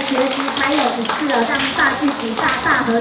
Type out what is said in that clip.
学习还有一次哦大大具体大大和